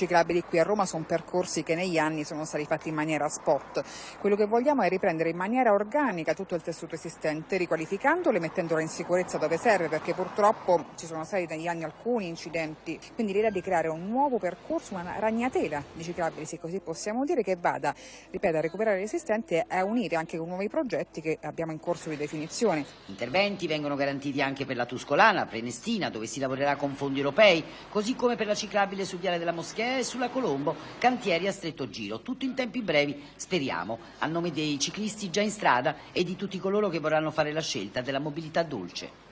ciclabili qui a Roma sono percorsi che negli anni sono stati fatti in maniera spot. Quello che vogliamo è riprendere in maniera organica tutto il tessuto esistente, riqualificandolo e mettendolo in sicurezza dove serve, perché purtroppo ci sono stati negli anni alcuni incidenti. Quindi l'idea di creare un nuovo percorso, una ragnatela di ciclabili, se così possiamo dire, che vada, ripeto, a recuperare l'esistente e a unire anche con nuovi progetti che abbiamo in corso di definizione. Interventi vengono garantiti anche per la Tuscolana, Prenestina, dove si lavorerà con fondi europei, così come per la ciclabile sul viale della Moschea e sulla Colombo, cantieri a stretto giro, tutto in tempi brevi, speriamo, a nome dei ciclisti già in strada e di tutti coloro che vorranno fare la scelta della mobilità dolce.